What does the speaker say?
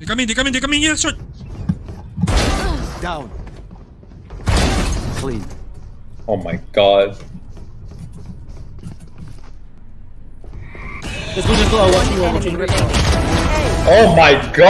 They in they coming, they coming here, shoot! Down. Clean. Oh my god. Oh my god!